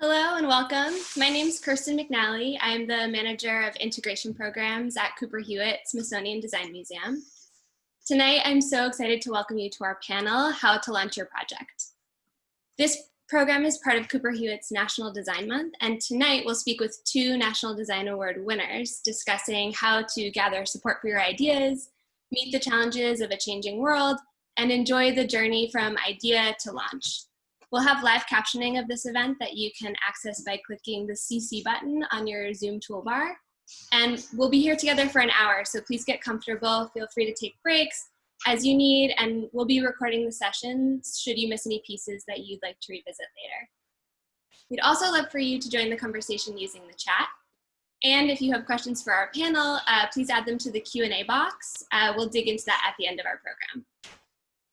Hello and welcome. My name is Kirsten McNally. I'm the manager of integration programs at Cooper Hewitt Smithsonian Design Museum. Tonight, I'm so excited to welcome you to our panel, How to Launch Your Project. This program is part of Cooper Hewitt's National Design Month, and tonight we'll speak with two National Design Award winners discussing how to gather support for your ideas, meet the challenges of a changing world, and enjoy the journey from idea to launch. We'll have live captioning of this event that you can access by clicking the CC button on your Zoom toolbar. And we'll be here together for an hour, so please get comfortable. Feel free to take breaks as you need, and we'll be recording the sessions should you miss any pieces that you'd like to revisit later. We'd also love for you to join the conversation using the chat. And if you have questions for our panel, uh, please add them to the Q&A box. Uh, we'll dig into that at the end of our program.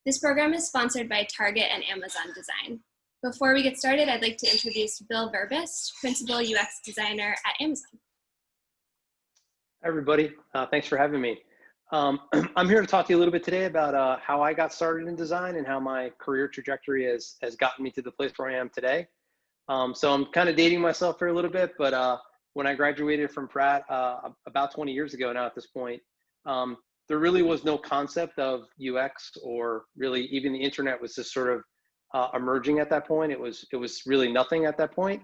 This program is sponsored by Target and Amazon Design. Before we get started, I'd like to introduce Bill Verbist, Principal UX Designer at Amazon. Hi, everybody. Uh, thanks for having me. Um, I'm here to talk to you a little bit today about uh, how I got started in design and how my career trajectory has, has gotten me to the place where I am today. Um, so I'm kind of dating myself for a little bit, but uh, when I graduated from Pratt uh, about 20 years ago now at this point, um, there really was no concept of UX or really even the internet was just sort of uh, emerging at that point. It was it was really nothing at that point.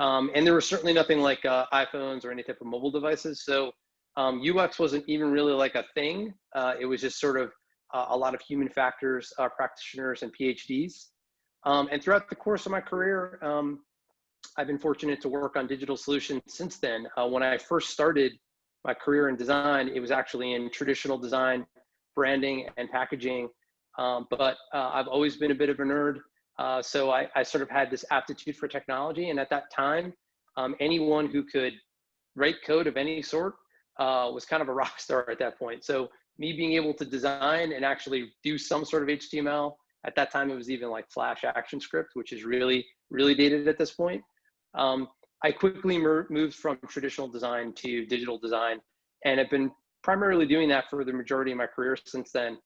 Um, and there was certainly nothing like uh, iPhones or any type of mobile devices. So um, UX wasn't even really like a thing. Uh, it was just sort of uh, a lot of human factors uh, practitioners and PhDs. Um, and throughout the course of my career, um, I've been fortunate to work on digital solutions since then. Uh, when I first started my career in design, it was actually in traditional design, branding, and packaging. Um, but uh, I've always been a bit of a nerd. Uh, so I, I, sort of had this aptitude for technology. And at that time, um, anyone who could write code of any sort uh, was kind of a rock star at that point. So me being able to design and actually do some sort of HTML, at that time it was even like Flash ActionScript, which is really, really dated at this point. Um, I quickly moved from traditional design to digital design and have been primarily doing that for the majority of my career since then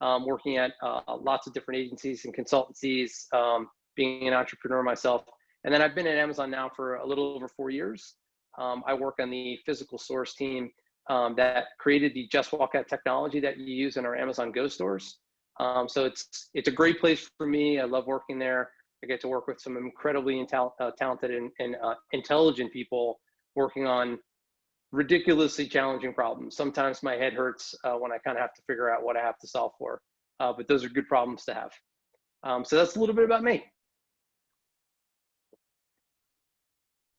um, working at uh, lots of different agencies and consultancies, um, being an entrepreneur myself. And then I've been at Amazon now for a little over four years. Um, I work on the physical stores team um, that created the Just Walk Out technology that you use in our Amazon Go stores. Um, so it's it's a great place for me. I love working there. I get to work with some incredibly uh, talented and, and uh, intelligent people working on ridiculously challenging problems. Sometimes my head hurts uh, when I kind of have to figure out what I have to solve for, uh, but those are good problems to have. Um, so that's a little bit about me.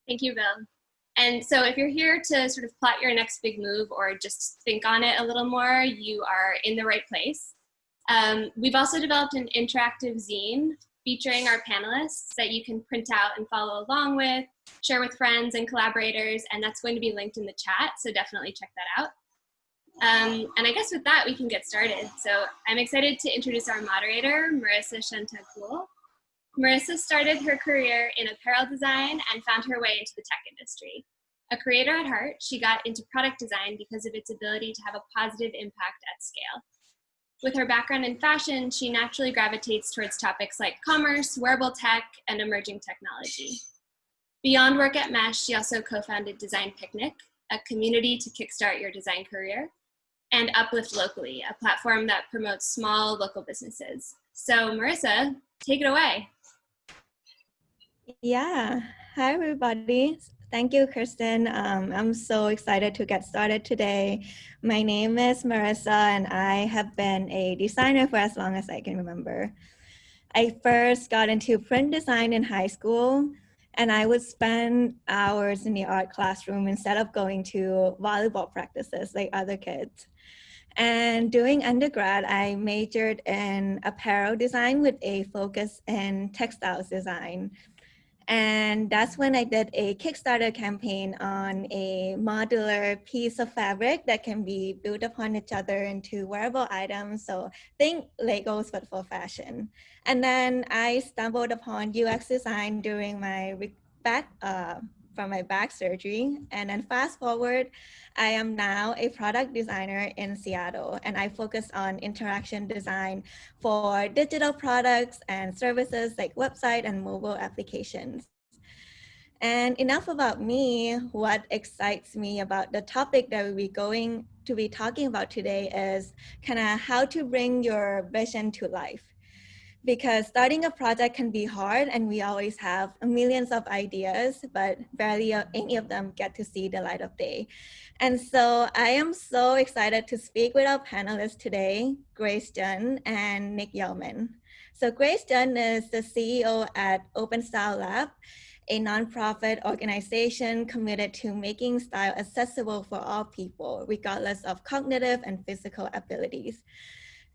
Thank you, Bill. And so if you're here to sort of plot your next big move or just think on it a little more, you are in the right place. Um, we've also developed an interactive zine featuring our panelists that you can print out and follow along with, share with friends and collaborators, and that's going to be linked in the chat, so definitely check that out. Um, and I guess with that, we can get started. So I'm excited to introduce our moderator, Marissa Chantacool. Marissa started her career in apparel design and found her way into the tech industry. A creator at heart, she got into product design because of its ability to have a positive impact at scale. With her background in fashion, she naturally gravitates towards topics like commerce, wearable tech, and emerging technology. Beyond work at Mesh, she also co-founded Design Picnic, a community to kickstart your design career, and Uplift Locally, a platform that promotes small local businesses. So Marissa, take it away. Yeah, hi everybody. Thank you, Kirsten. Um, I'm so excited to get started today. My name is Marissa, and I have been a designer for as long as I can remember. I first got into print design in high school, and I would spend hours in the art classroom instead of going to volleyball practices like other kids. And doing undergrad, I majored in apparel design with a focus in textiles design. And that's when I did a Kickstarter campaign on a modular piece of fabric that can be built upon each other into wearable items. So think Legos, but for fashion. And then I stumbled upon UX design during my back, uh, from my back surgery. And then fast forward, I am now a product designer in Seattle and I focus on interaction design for digital products and services like website and mobile applications. And enough about me, what excites me about the topic that we'll be going to be talking about today is kind of how to bring your vision to life because starting a project can be hard and we always have millions of ideas, but barely any of them get to see the light of day. And so I am so excited to speak with our panelists today, Grace Jun and Nick Yulman. So Grace Jun is the CEO at Open Style Lab, a nonprofit organization committed to making style accessible for all people, regardless of cognitive and physical abilities.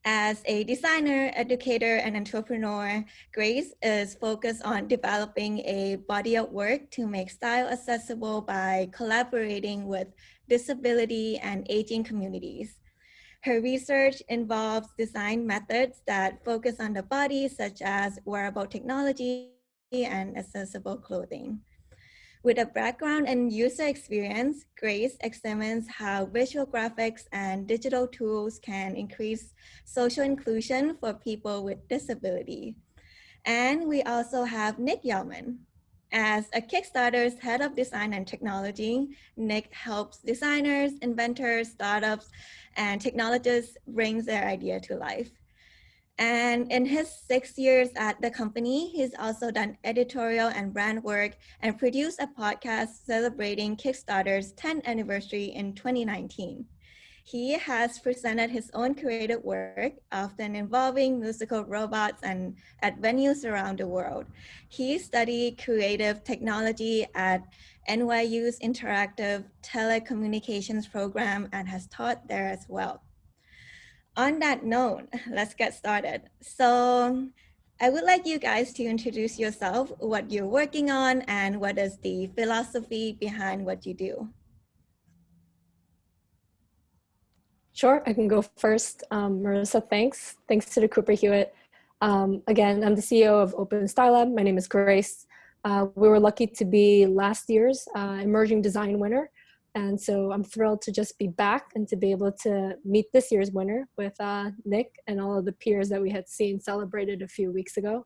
As a designer, educator, and entrepreneur, Grace is focused on developing a body of work to make style accessible by collaborating with disability and aging communities. Her research involves design methods that focus on the body, such as wearable technology and accessible clothing. With a background in user experience, Grace examines how visual graphics and digital tools can increase social inclusion for people with disability. And we also have Nick Yulman. As a Kickstarter's head of design and technology, Nick helps designers, inventors, startups, and technologists bring their idea to life. And in his six years at the company, he's also done editorial and brand work and produced a podcast celebrating Kickstarter's 10th anniversary in 2019. He has presented his own creative work, often involving musical robots and at venues around the world. He studied creative technology at NYU's Interactive Telecommunications Program and has taught there as well on that note, let's get started. So I would like you guys to introduce yourself, what you're working on, and what is the philosophy behind what you do. Sure, I can go first. Um, Marissa, thanks. Thanks to the Cooper Hewitt. Um, again, I'm the CEO of Open Style Lab. My name is Grace. Uh, we were lucky to be last year's uh, Emerging Design winner and so I'm thrilled to just be back and to be able to meet this year's winner with uh, Nick and all of the peers that we had seen celebrated a few weeks ago.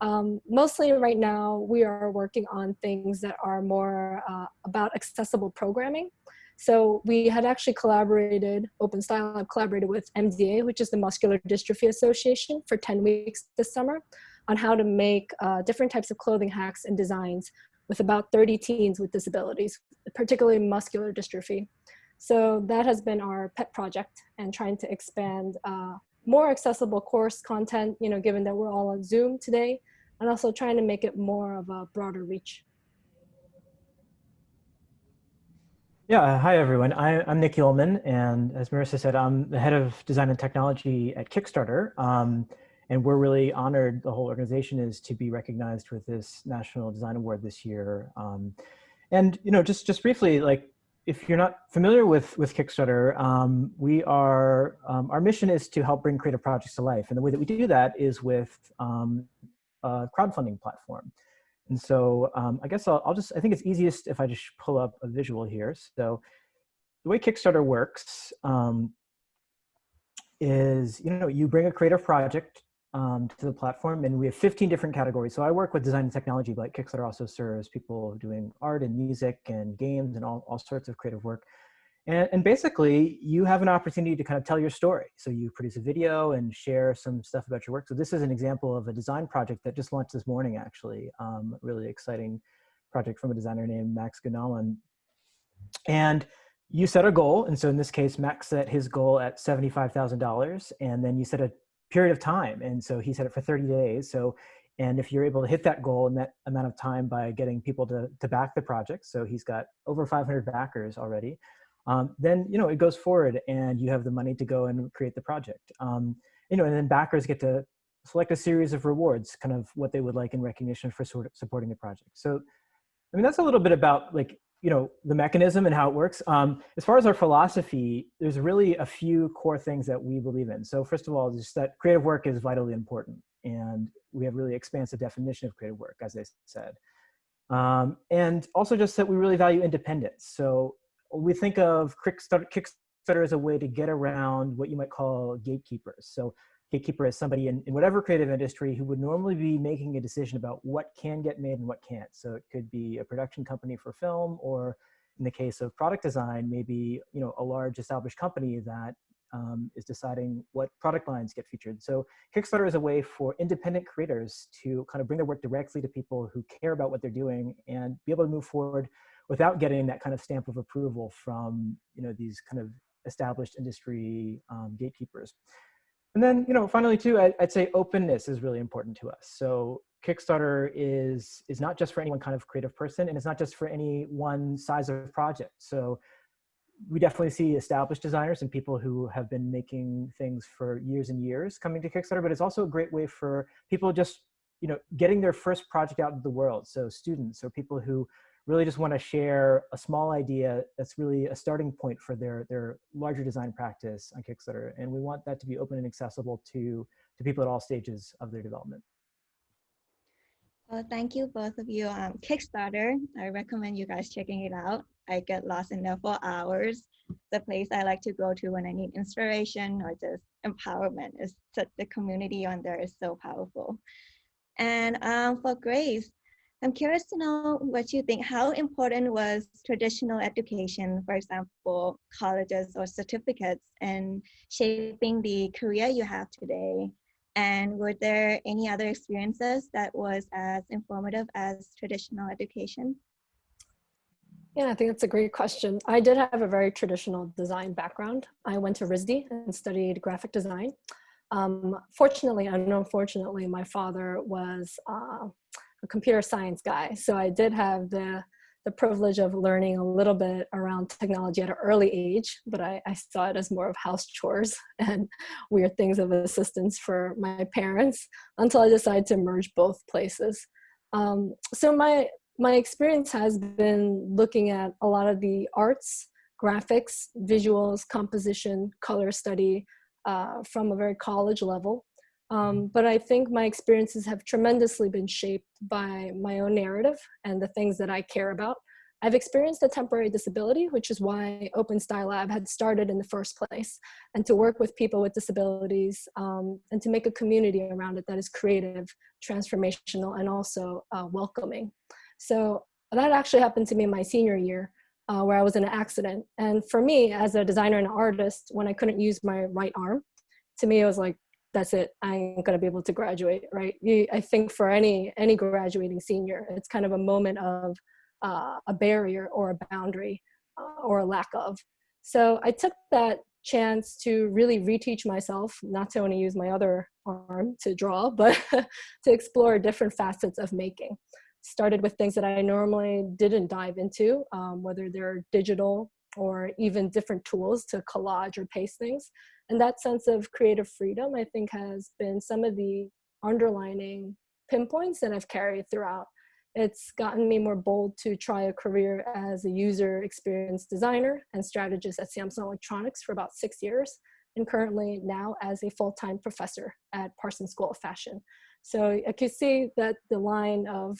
Um, mostly right now, we are working on things that are more uh, about accessible programming. So we had actually collaborated, Open Style Lab collaborated with MDA, which is the Muscular Dystrophy Association for 10 weeks this summer on how to make uh, different types of clothing hacks and designs with about 30 teens with disabilities, particularly muscular dystrophy. So that has been our pet project and trying to expand uh, more accessible course content, you know, given that we're all on Zoom today, and also trying to make it more of a broader reach. Yeah, hi everyone. I, am Nick Yulman, and as Marissa said, I'm the head of design and technology at Kickstarter. Um, and we're really honored, the whole organization is to be recognized with this National Design Award this year. Um, and, you know, just, just briefly, like, if you're not familiar with, with Kickstarter, um, we are, um, our mission is to help bring creative projects to life. And the way that we do that is with um, a crowdfunding platform. And so um, I guess I'll, I'll just, I think it's easiest if I just pull up a visual here. So the way Kickstarter works um, is, you know, you bring a creative project um, to the platform and we have 15 different categories. So I work with design and technology, but Kickstarter also serves people doing art and music and games and all, all sorts of creative work. And, and basically you have an opportunity to kind of tell your story. So you produce a video and share some stuff about your work. So this is an example of a design project that just launched this morning, actually. Um, really exciting project from a designer named Max Gunawan. And you set a goal. And so in this case, Max set his goal at $75,000. And then you set a period of time. And so he set it for 30 days. So, and if you're able to hit that goal in that amount of time by getting people to, to back the project, so he's got over 500 backers already, um, then, you know, it goes forward and you have the money to go and create the project. Um, you know, and then backers get to select a series of rewards, kind of what they would like in recognition for sort of supporting the project. So, I mean, that's a little bit about like, you know, the mechanism and how it works. Um, as far as our philosophy, there's really a few core things that we believe in. So first of all, just that creative work is vitally important. And we have really expansive definition of creative work, as I said. Um, and also just that we really value independence. So we think of Kickstarter, Kickstarter as a way to get around what you might call gatekeepers. So gatekeeper is somebody in, in whatever creative industry who would normally be making a decision about what can get made and what can't. So it could be a production company for film, or in the case of product design, maybe you know a large established company that um, is deciding what product lines get featured. So Kickstarter is a way for independent creators to kind of bring their work directly to people who care about what they're doing and be able to move forward without getting that kind of stamp of approval from you know these kind of established industry um, gatekeepers. And then, you know, finally too, I, would say openness is really important to us. So Kickstarter is, is not just for any one kind of creative person and it's not just for any one size of project. So we definitely see established designers and people who have been making things for years and years coming to Kickstarter, but it's also a great way for people just, you know, getting their first project out into the world. So students or people who really just want to share a small idea that's really a starting point for their, their larger design practice on Kickstarter. And we want that to be open and accessible to, to people at all stages of their development. Well, thank you both of you. Um, Kickstarter, I recommend you guys checking it out. I get lost in there for hours. The place I like to go to when I need inspiration or just empowerment is such the community on there is so powerful. And um, for Grace, I'm curious to know what you think. How important was traditional education, for example, colleges or certificates, in shaping the career you have today? And were there any other experiences that was as informative as traditional education? Yeah, I think that's a great question. I did have a very traditional design background. I went to RISD and studied graphic design. Um, fortunately and unfortunately, my father was uh, a computer science guy. So I did have the, the privilege of learning a little bit around technology at an early age, but I, I saw it as more of house chores and weird things of assistance for my parents until I decided to merge both places. Um, so my, my experience has been looking at a lot of the arts, graphics, visuals, composition, color study uh, from a very college level. Um, but I think my experiences have tremendously been shaped by my own narrative and the things that I care about. I've experienced a temporary disability, which is why Open Style Lab had started in the first place, and to work with people with disabilities um, and to make a community around it that is creative, transformational, and also uh, welcoming. So that actually happened to me in my senior year, uh, where I was in an accident. And for me, as a designer and artist, when I couldn't use my right arm, to me it was like that's it i ain't gonna be able to graduate right? You, i think for any any graduating senior it's kind of a moment of uh, a barrier or a boundary uh, or a lack of. So i took that chance to really reteach myself not to only use my other arm to draw but to explore different facets of making. Started with things that i normally didn't dive into um, whether they're digital or even different tools to collage or paste things and that sense of creative freedom, I think, has been some of the underlining pinpoints that I've carried throughout. It's gotten me more bold to try a career as a user experience designer and strategist at Samsung Electronics for about six years, and currently now as a full-time professor at Parsons School of Fashion. So I can see that the line of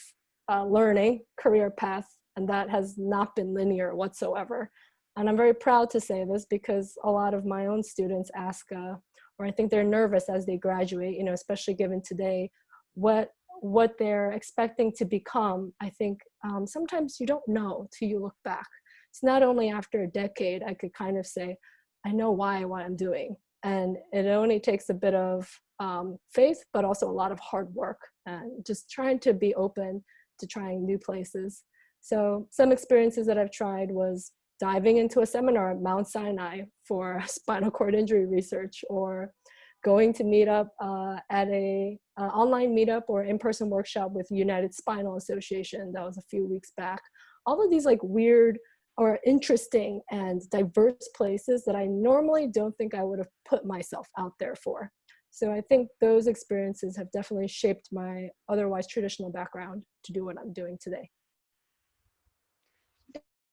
uh, learning, career path, and that has not been linear whatsoever. And I'm very proud to say this because a lot of my own students ask, uh, or I think they're nervous as they graduate, you know, especially given today, what what they're expecting to become. I think um, sometimes you don't know till you look back. It's not only after a decade I could kind of say, I know why what I'm doing. And it only takes a bit of um, faith, but also a lot of hard work and just trying to be open to trying new places. So some experiences that I've tried was diving into a seminar at Mount Sinai for spinal cord injury research or going to meet up uh, at a uh, online meetup or in-person workshop with United Spinal Association that was a few weeks back. All of these like weird or interesting and diverse places that I normally don't think I would have put myself out there for. So I think those experiences have definitely shaped my otherwise traditional background to do what I'm doing today.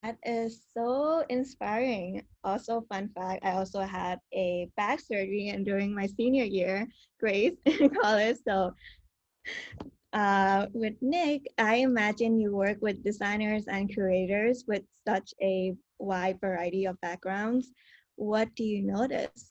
That is so inspiring. Also, fun fact, I also had a back surgery and during my senior year, Grace, in college. So uh, with Nick, I imagine you work with designers and curators with such a wide variety of backgrounds. What do you notice?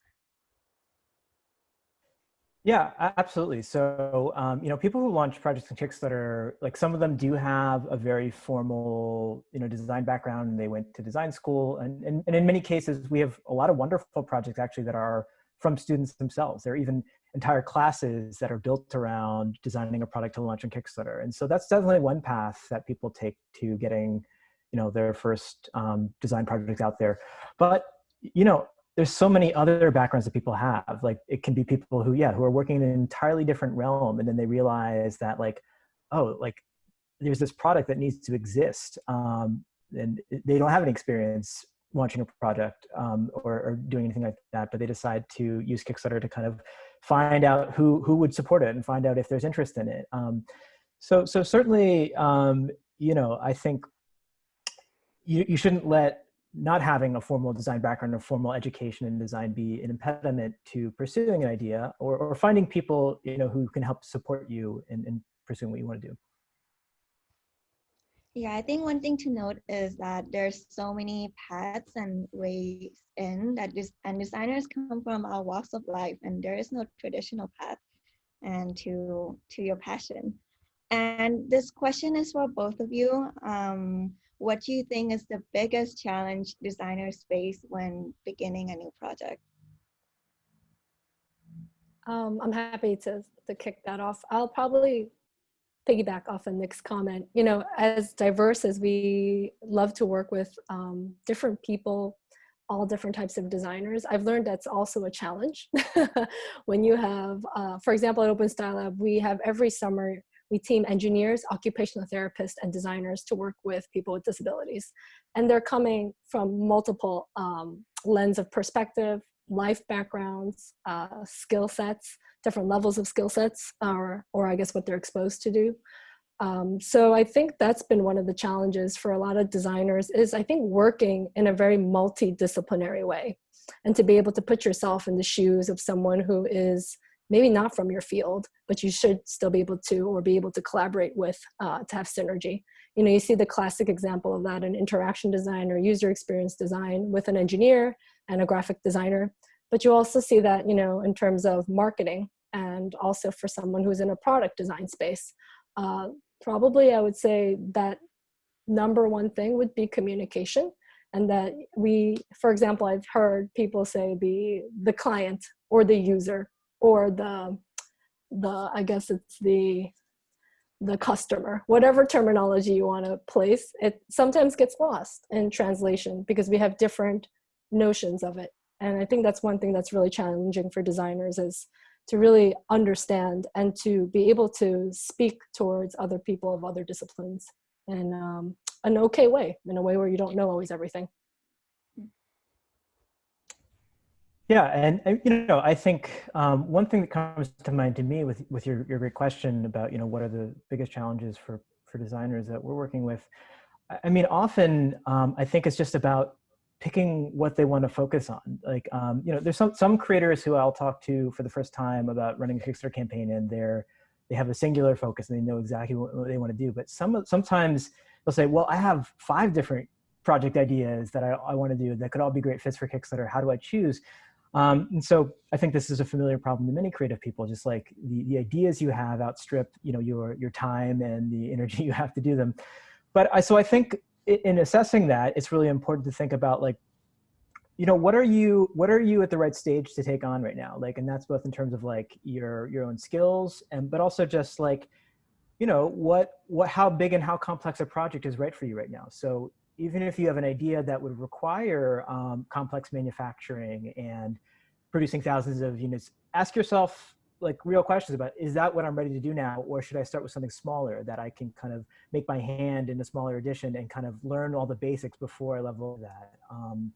Yeah, absolutely. So, um, you know, people who launch projects on Kickstarter, like some of them do have a very formal, you know, design background and they went to design school. And, and, and in many cases, we have a lot of wonderful projects actually that are from students themselves. There are even entire classes that are built around designing a product to launch on Kickstarter. And so that's definitely one path that people take to getting, you know, their first um, design project out there. But, you know, there's so many other backgrounds that people have. Like it can be people who, yeah, who are working in an entirely different realm, and then they realize that like, oh, like there's this product that needs to exist, um, and they don't have any experience launching a project um, or, or, doing anything like that, but they decide to use Kickstarter to kind of find out who who would support it and find out if there's interest in it. Um, so so certainly, um, you know, I think you you shouldn't let not having a formal design background or formal education in design be an impediment to pursuing an idea or, or finding people you know who can help support you in, in pursuing what you want to do? Yeah i think one thing to note is that there's so many paths and ways in that this and designers come from all walks of life and there is no traditional path and to to your passion. And this question is for both of you. Um, what do you think is the biggest challenge designers face when beginning a new project? Um, I'm happy to, to kick that off. I'll probably piggyback off of Nick's comment. You know, as diverse as we love to work with um, different people, all different types of designers, I've learned that's also a challenge. when you have, uh, for example, at Open Style Lab, we have every summer we team engineers, occupational therapists, and designers to work with people with disabilities. And they're coming from multiple um, lens of perspective, life backgrounds, uh, skill sets, different levels of skill sets, or, or I guess what they're exposed to do. Um, so I think that's been one of the challenges for a lot of designers is I think working in a very multidisciplinary way and to be able to put yourself in the shoes of someone who is maybe not from your field, but you should still be able to or be able to collaborate with uh, to have synergy. You know, you see the classic example of that in interaction design or user experience design with an engineer and a graphic designer. But you also see that, you know, in terms of marketing and also for someone who's in a product design space. Uh, probably I would say that number one thing would be communication and that we, for example, I've heard people say the, the client or the user or the the i guess it's the the customer whatever terminology you want to place it sometimes gets lost in translation because we have different notions of it. And i think that's one thing that's really challenging for designers is to really understand and to be able to speak towards other people of other disciplines in um, an okay way in a way where you don't know always everything Yeah, and, you know, I think um, one thing that comes to mind to me with with your your great question about you know what are the biggest challenges for for designers that we're working with. I mean, often um, I think it's just about picking what they want to focus on. Like, um, you know, there's some some creators who I'll talk to for the first time about running a Kickstarter campaign, and they're they have a singular focus and they know exactly what, what they want to do. But some sometimes they'll say, well, I have five different project ideas that I, I want to do that could all be great fits for Kickstarter. How do I choose? Um, and so I think this is a familiar problem to many creative people, just like the, the ideas you have outstrip, you know, your, your time and the energy you have to do them. But I, so I think in assessing that, it's really important to think about like, you know, what are you, what are you at the right stage to take on right now? Like, and that's both in terms of like your, your own skills and, but also just like, you know, what, what, how big and how complex a project is right for you right now. So even if you have an idea that would require um, complex manufacturing and producing thousands of units, ask yourself like real questions about, is that what I'm ready to do now? Or should I start with something smaller that I can kind of make my hand in a smaller edition and kind of learn all the basics before I level that? Um,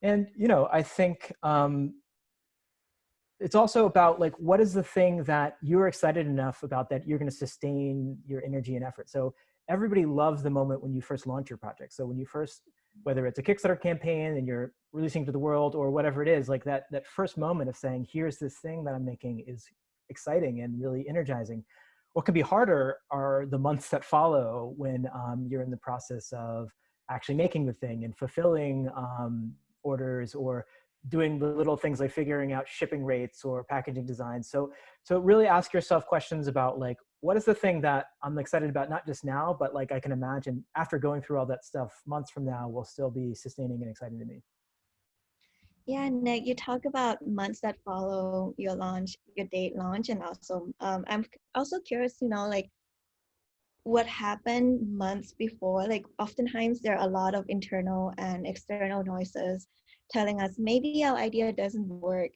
and, you know, I think, um, it's also about like what is the thing that you're excited enough about that you're going to sustain your energy and effort so everybody loves the moment when you first launch your project so when you first whether it's a kickstarter campaign and you're releasing to the world or whatever it is like that that first moment of saying here's this thing that i'm making is exciting and really energizing what can be harder are the months that follow when um, you're in the process of actually making the thing and fulfilling um, orders or doing the little things like figuring out shipping rates or packaging design. So, so really ask yourself questions about like, what is the thing that I'm excited about, not just now, but like I can imagine after going through all that stuff months from now will still be sustaining and exciting to me. Yeah, Nick, you talk about months that follow your launch, your date launch, and also um, I'm also curious, you know, like what happened months before. Like oftentimes there are a lot of internal and external noises telling us maybe our idea doesn't work.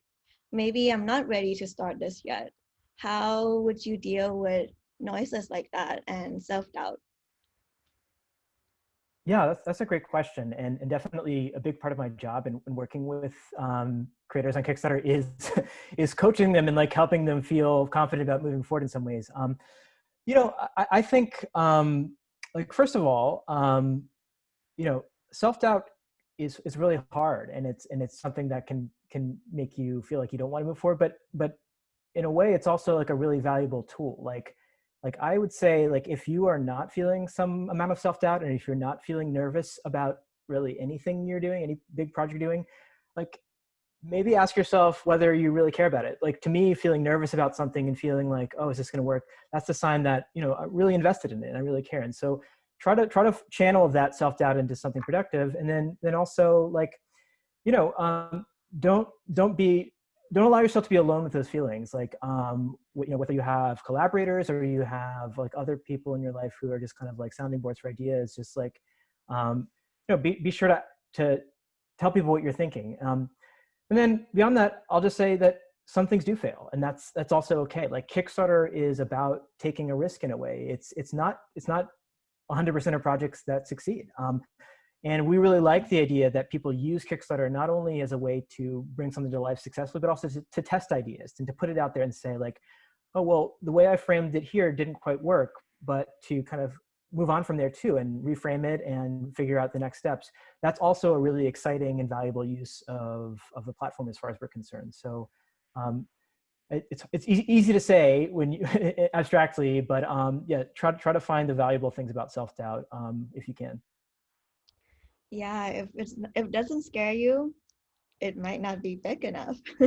Maybe I'm not ready to start this yet. How would you deal with noises like that and self-doubt? Yeah, that's, that's a great question. And, and definitely a big part of my job in, in working with um, creators on Kickstarter is, is coaching them and like helping them feel confident about moving forward in some ways. Um, you know, I, I think um, like, first of all, um, you know, self-doubt is is really hard and it's and it's something that can can make you feel like you don't want to move forward but but in a way it's also like a really valuable tool like like i would say like if you are not feeling some amount of self-doubt and if you're not feeling nervous about really anything you're doing any big project you're doing like maybe ask yourself whether you really care about it. Like to me feeling nervous about something and feeling like oh is this going to work? that's a sign that you know i'm really invested in it and i really care. And so try to try to channel that self-doubt into something productive and then then also like you know um, don't don't be don't allow yourself to be alone with those feelings like um you know whether you have collaborators or you have like other people in your life who are just kind of like sounding boards for ideas just like um you know be, be sure to to tell people what you're thinking um and then beyond that i'll just say that some things do fail and that's that's also okay like kickstarter is about taking a risk in a way it's it's not it's not 100% of projects that succeed. Um, and we really like the idea that people use Kickstarter not only as a way to bring something to life successfully, but also to, to, test ideas and to put it out there and say like, oh, well, the way I framed it here didn't quite work, but to kind of move on from there too and reframe it and figure out the next steps. That's also a really exciting and valuable use of, of the platform as far as we're concerned. So um, it's it's easy, to say when you abstractly, but um, yeah, try try to find the valuable things about self doubt um, if you can. Yeah, if it's if it doesn't scare you, it might not be big enough.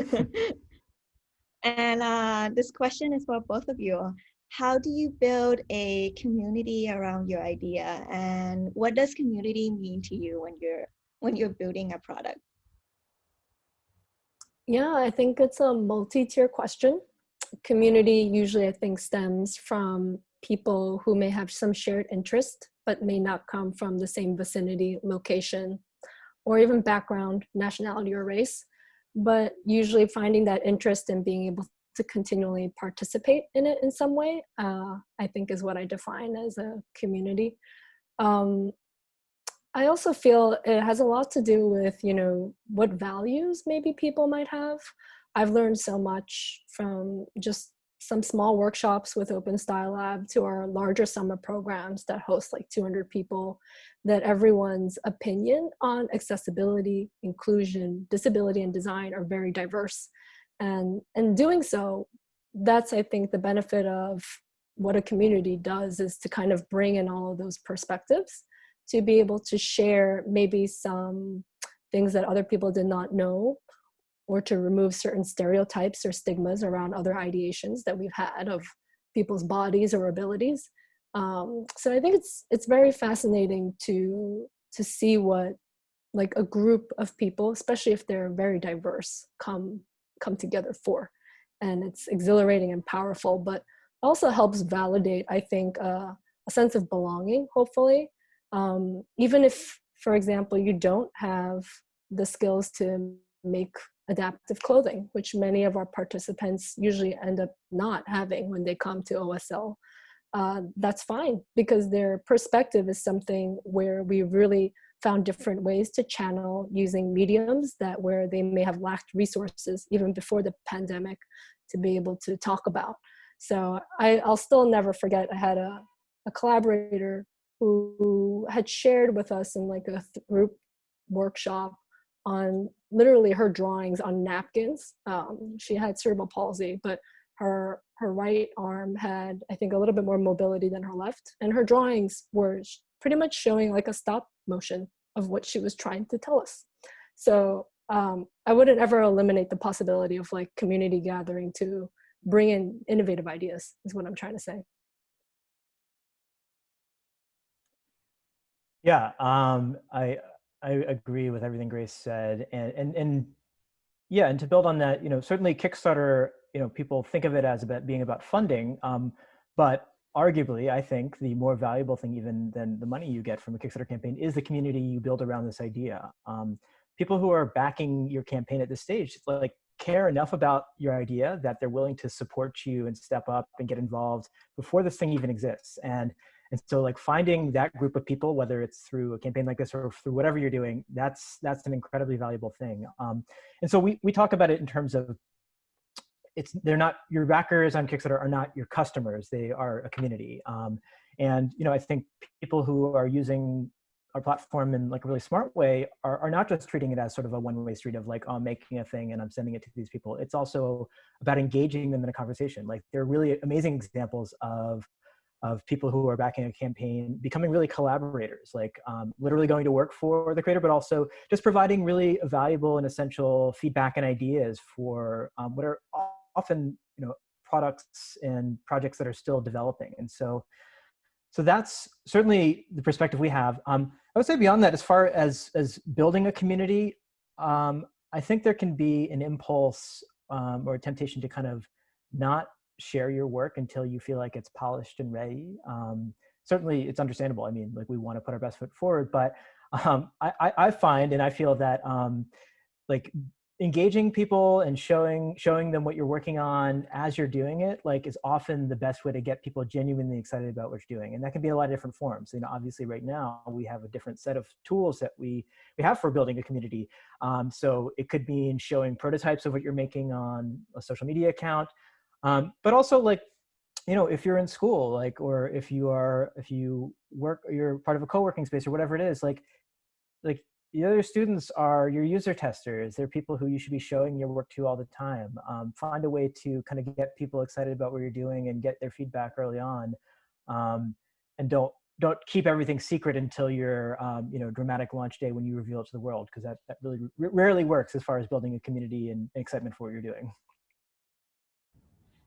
and uh, this question is for both of you. How do you build a community around your idea, and what does community mean to you when you're when you're building a product? Yeah, I think it's a multi-tier question. Community usually I think stems from people who may have some shared interest, but may not come from the same vicinity, location, or even background, nationality or race. But usually finding that interest and being able to continually participate in it in some way, uh, I think is what I define as a community. Um, I also feel it has a lot to do with, you know, what values maybe people might have. I've learned so much from just some small workshops with Open Style Lab to our larger summer programs that host like 200 people, that everyone's opinion on accessibility, inclusion, disability, and design are very diverse. And, in doing so, that's, I think, the benefit of what a community does is to kind of bring in all of those perspectives to be able to share maybe some things that other people did not know or to remove certain stereotypes or stigmas around other ideations that we've had of people's bodies or abilities. Um, so I think it's it's very fascinating to to see what like a group of people, especially if they're very diverse, come come together for, and it's exhilarating and powerful. But also helps validate, I think, uh, a sense of belonging. Hopefully, um, even if, for example, you don't have the skills to make adaptive clothing, which many of our participants usually end up not having when they come to OSL. Uh, that's fine because their perspective is something where we really found different ways to channel using mediums that where they may have lacked resources even before the pandemic to be able to talk about. So I, will still never forget, I had a, a collaborator who, who had shared with us in like a group workshop on literally her drawings on napkins. Um, she had cerebral palsy, but her her right arm had I think a little bit more mobility than her left, and her drawings were pretty much showing like a stop motion of what she was trying to tell us. So um, I wouldn't ever eliminate the possibility of like community gathering to bring in innovative ideas is what I'm trying to say. Yeah, um, I I agree with everything Grace said, and and and yeah, and to build on that, you know, certainly Kickstarter, you know, people think of it as about being about funding, um, but arguably, I think the more valuable thing even than the money you get from a Kickstarter campaign is the community you build around this idea. Um, people who are backing your campaign at this stage, like care enough about your idea that they're willing to support you and step up and get involved before this thing even exists. And and so like finding that group of people, whether it's through a campaign like this or through whatever you're doing, that's that's an incredibly valuable thing. Um, and so we, we talk about it in terms of it's they're not your backers on Kickstarter are not your customers. They are a community. Um, and you know, I think people who are using our platform in like a really smart way are, are not just treating it as sort of a one-way street of like, oh, I'm making a thing and I'm sending it to these people. It's also about engaging them in a conversation. Like there are really amazing examples of of people who are backing a campaign becoming really collaborators, like um, literally going to work for the creator, but also just providing really valuable and essential feedback and ideas for um, what are often you know products and projects that are still developing. And so, so that's certainly the perspective we have. Um, I would say beyond that, as far as as building a community, um, I think there can be an impulse um, or a temptation to kind of not share your work until you feel like it's polished and ready. Um, certainly it's understandable. I mean, like we want to put our best foot forward, but um, I, I, find and I feel that um, like engaging people and showing showing them what you're working on as you're doing it like is often the best way to get people genuinely excited about what you're doing and that can be a lot of different forms you know obviously right now we have a different set of tools that we we have for building a community um, so it could mean showing prototypes of what you're making on a social media account um, but also like, you know, if you're in school, like, or if you are, if you work, you're part of a co-working space or whatever it is, like, like the other students are your user testers. They're people who you should be showing your work to all the time. Um, find a way to kind of get people excited about what you're doing and get their feedback early on. Um, and don't don't keep everything secret until your um, you know dramatic launch day when you reveal it to the world because that, that really rarely works as far as building a community and excitement for what you're doing.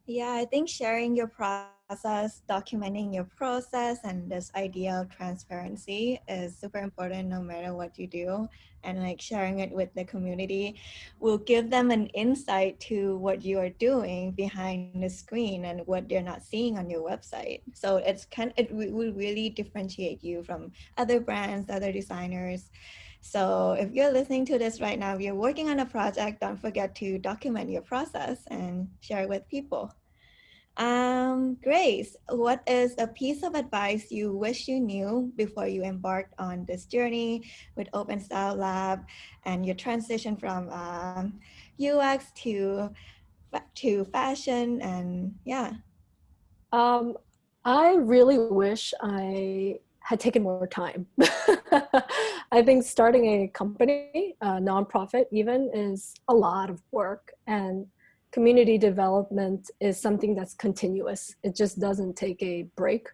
Yeah, I think sharing your process, documenting your process, and this idea of transparency is super important no matter what you do. And like sharing it with the community will give them an insight to what you are doing behind the screen and what they're not seeing on your website. So it's kind it will really differentiate you from other brands, other designers. So if you're listening to this right now, if you're working on a project, don't forget to document your process and share it with people. Um, Grace, what is a piece of advice you wish you knew before you embarked on this journey with Open Style Lab and your transition from um, UX to to fashion and yeah? Um, I really wish I had taken more time. I think starting a company, a nonprofit even, is a lot of work. And community development is something that's continuous. It just doesn't take a break.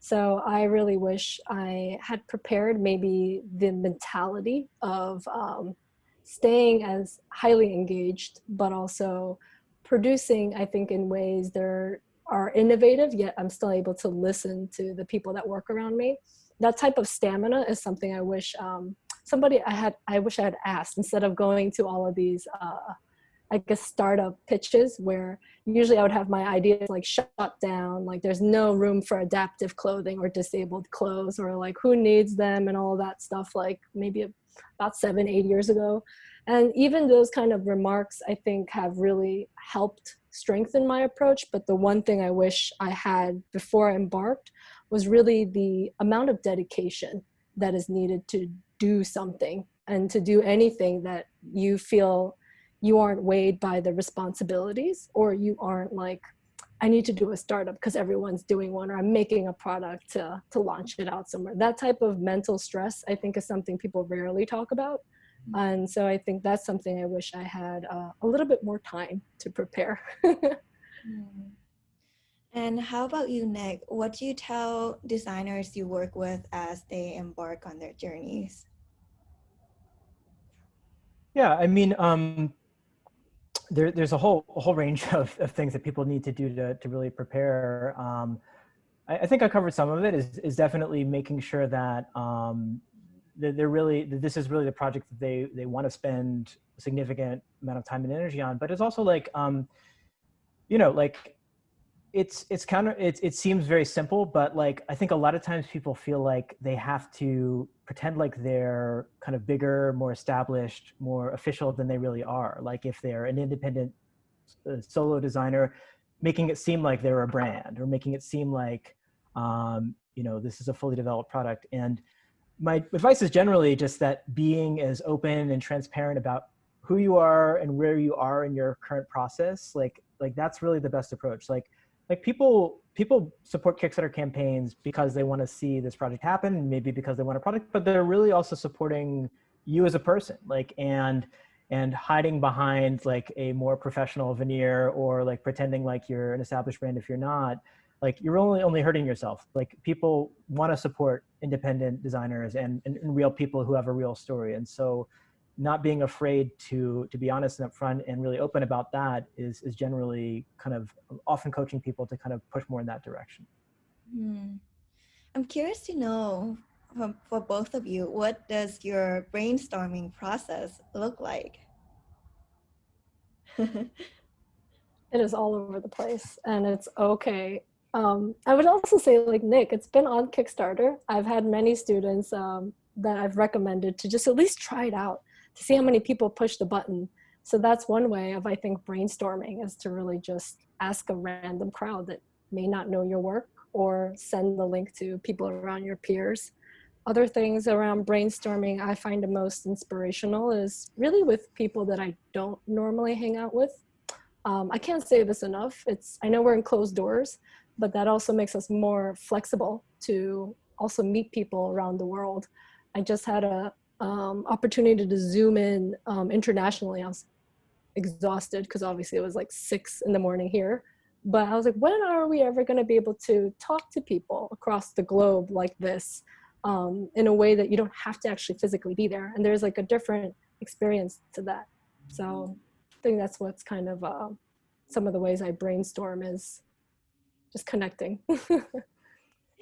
So I really wish I had prepared maybe the mentality of um, staying as highly engaged, but also producing, I think, in ways that are innovative, yet I'm still able to listen to the people that work around me that type of stamina is something I wish um, somebody I had, I wish I had asked instead of going to all of these, uh, I guess, startup pitches where usually I would have my ideas like shut down, like there's no room for adaptive clothing or disabled clothes or like who needs them and all that stuff like maybe about seven, eight years ago. And even those kind of remarks I think have really helped strengthen my approach. But the one thing I wish I had before I embarked was really the amount of dedication that is needed to do something and to do anything that you feel you aren't weighed by the responsibilities or you aren't like I need to do a startup because everyone's doing one or I'm making a product to, to launch it out somewhere. That type of mental stress, I think is something people rarely talk about. Mm-hmm. And so I think that's something I wish I had uh, a little bit more time to prepare. Mm. And how about you, Nick? What do you tell designers you work with as they embark on their journeys? Yeah, I mean, um, there, there's a whole a whole range of, of things that people need to do to, to really prepare. Um, I, I, think I covered some of it is, is definitely making sure that um, they're really, that this is really the project that they, they want to spend a significant amount of time and energy on, but it's also like, um, you know, like it's it's of it, it seems very simple but like i think a lot of times people feel like they have to pretend like they're kind of bigger more established more official than they really are. Like if they're an independent uh, solo designer making it seem like they're a brand or making it seem like um, you know this is a fully developed product. And my advice is generally just that being as open and transparent about who you are and where you are in your current process like like that's really the best approach. Like like people people support Kickstarter campaigns because they want to see this project happen, maybe because they want a product, but they're really also supporting you as a person, like and and hiding behind like a more professional veneer or like pretending like you're an established brand if you're not, like you're only only hurting yourself. Like people want to support independent designers and, and, and real people who have a real story, and so not being afraid to to be honest and upfront and really open about that is is generally kind of often coaching people to kind of push more in that direction. Hmm. I'm curious to know from, for both of you, what does your brainstorming process look like? it is all over the place and it's okay. Um, I would also say like Nick, it's been on Kickstarter. I've had many students um, that I've recommended to just at least try it out to see how many people push the button. So that's one way of, I think, brainstorming is to really just ask a random crowd that may not know your work or send the link to people around your peers. Other things around brainstorming I find the most inspirational is really with people that I don't normally hang out with. Um, I can't say this enough. It's I know we're in closed doors, but that also makes us more flexible to also meet people around the world. I just had a, um, opportunity to zoom in um, internationally. I was exhausted because obviously it was like six in the morning here. But I was like, when are we ever going to be able to talk to people across the globe like this um, in a way that you don't have to actually physically be there? And there's like a different experience to that. So I think that's what's kind of uh, some of the ways I brainstorm is just connecting.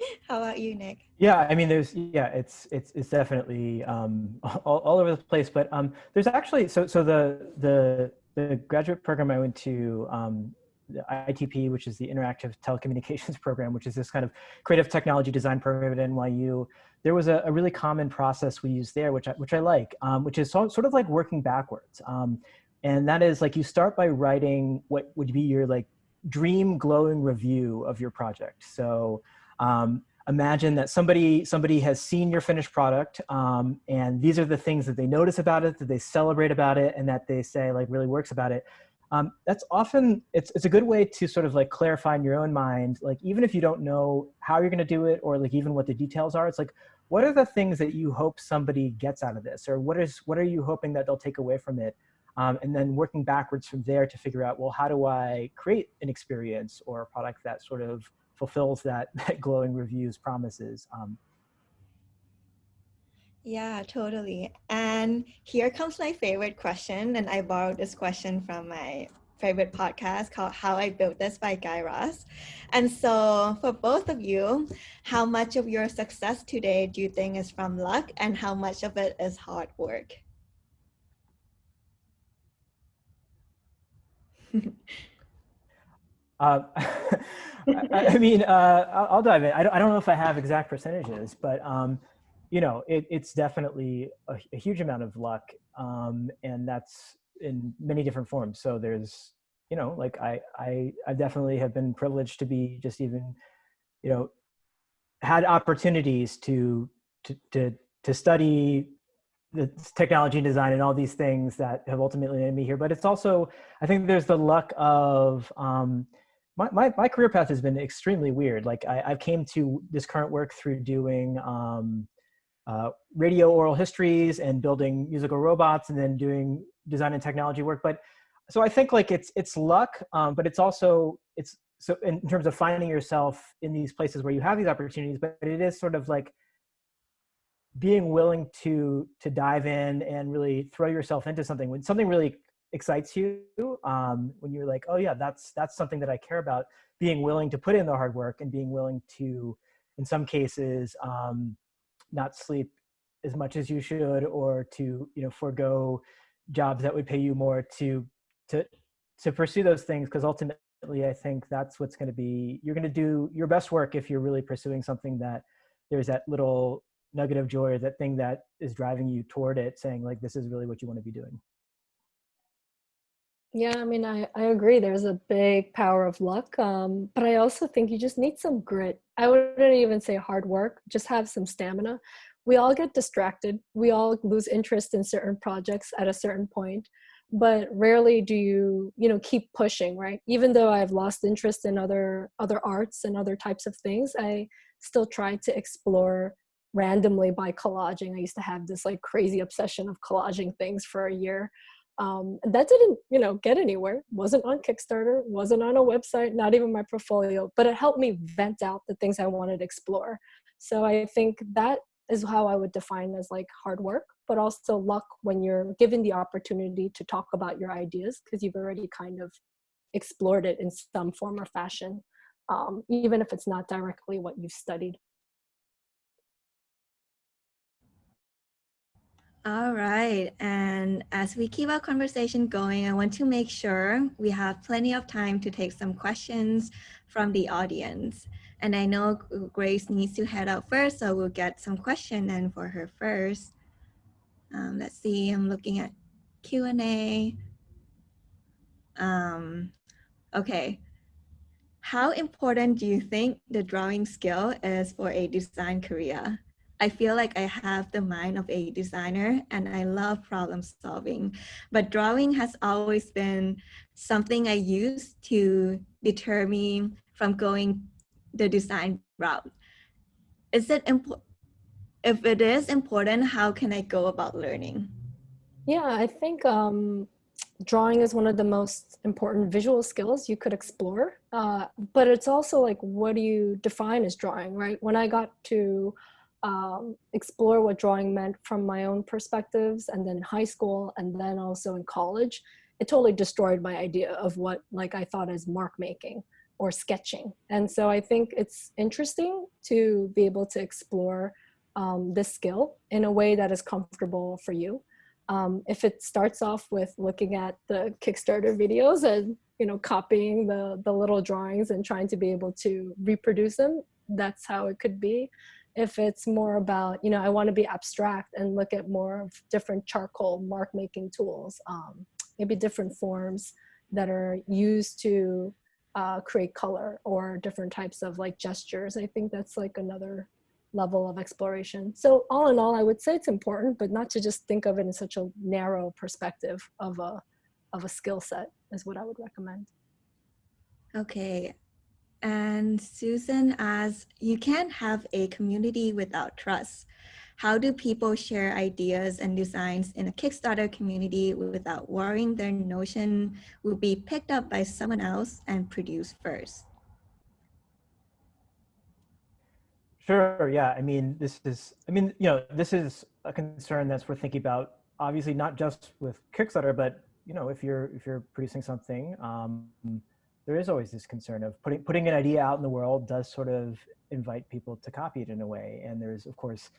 How about you, Nick? Yeah, I mean, there's yeah, it's it's it's definitely um, all, all over the place. But um, there's actually so so the the the graduate program I went to. Um, the ITP, which is the Interactive Telecommunications Program, which is this kind of creative technology design program at NYU. There was a, a really common process we use there, which I, which I like, um, which is so, sort of like working backwards. Um, and that is like you start by writing what would be your like dream glowing review of your project. So um, imagine that somebody somebody has seen your finished product um, and these are the things that they notice about it that they celebrate about it and that they say like really works about it. Um, that's often it's, it's a good way to sort of like clarify in your own mind like even if you don't know how you're going to do it or like even what the details are it's like what are the things that you hope somebody gets out of this? Or what is what are you hoping that they'll take away from it? Um, and then working backwards from there to figure out well how do i create an experience or a product that sort of fulfills that, that glowing reviews promises. Um, yeah, totally. And here comes my favorite question. And I borrowed this question from my favorite podcast called How I Built This by Guy Raz. And so, for both of you, how much of your success today do you think is from luck, and how much of it is hard work? uh, I, mean, uh, I'll, dive in. I don't, I don't know if I have exact percentages, but um, you know, it, it's definitely a, a, huge amount of luck, um, and that's in many different forms. So there's, you know, like I, I, I definitely have been privileged to be just even, you know, had opportunities to, to, to, to study the technology and design and all these things that have ultimately made me here. But it's also, I think there's the luck of, um, my, my, my career path has been extremely weird. Like I, I came to this current work through doing um, uh, radio oral histories and building musical robots and then doing design and technology work. But so I think like it's, it's luck, um, but it's also, it's so in terms of finding yourself in these places where you have these opportunities, but it is sort of like being willing to to dive in and really throw yourself into something when something really excites you um, when you're like oh yeah that's that's something that i care about being willing to put in the hard work and being willing to in some cases um, not sleep as much as you should or to you know forego jobs that would pay you more to to to pursue those things because ultimately i think that's what's going to be you're going to do your best work if you're really pursuing something that there's that little nugget of joy or that thing that is driving you toward it saying like this is really what you want to be doing yeah i mean i, I agree there's a big power of luck um, but i also think you just need some grit i wouldn't even say hard work just have some stamina we all get distracted we all lose interest in certain projects at a certain point but rarely do you you know keep pushing right even though i've lost interest in other other arts and other types of things i still try to explore randomly by collaging. I used to have this like crazy obsession of collaging things for a year. Um, that didn't, you know, get anywhere. wasn't on Kickstarter, wasn't on a website, not even my portfolio, but it helped me vent out the things I wanted to explore. So I think that is how I would define as like hard work, but also luck when you're given the opportunity to talk about your ideas because you've already kind of explored it in some form or fashion, um, even if it's not directly what you've studied. All right. And as we keep our conversation going, I want to make sure we have plenty of time to take some questions from the audience. And I know Grace needs to head out first, so we'll get some question in for her first. Um, let's see, I'm looking at Q&A. Um, okay. How important do you think the drawing skill is for a design career? I feel like I have the mind of a designer and I love problem solving, but drawing has always been something I use to deter me from going the design route. Is it important? If it is important, how can I go about learning? Yeah, I think um, drawing is one of the most important visual skills you could explore. Uh, but it's also like, what do you define as drawing, right? When I got to um, explore what drawing meant from my own perspectives and then high school and then also in college. It totally destroyed my idea of what like i thought as mark making or sketching. And so i think it's interesting to be able to explore um, this skill in a way that is comfortable for you. Um, if it starts off with looking at the kickstarter videos and you know copying the the little drawings and trying to be able to reproduce them that's how it could be if it's more about, you know, I want to be abstract and look at more of different charcoal mark making tools, um, maybe different forms that are used to uh, create color or different types of like gestures. I think that's like another level of exploration. So all in all, I would say it's important, but not to just think of it in such a narrow perspective of a, of a skill set is what I would recommend. Okay, and Susan asks, you can't have a community without trust. How do people share ideas and designs in a Kickstarter community without worrying their notion will be picked up by someone else and produced first? Sure, yeah. I mean, this is, I mean, you know, this is a concern that's worth thinking about, obviously not just with Kickstarter, but, you know, if you're, if you're producing something, um, there is always this concern of putting putting an idea out in the world does sort of invite people to copy it in a way. And there's of course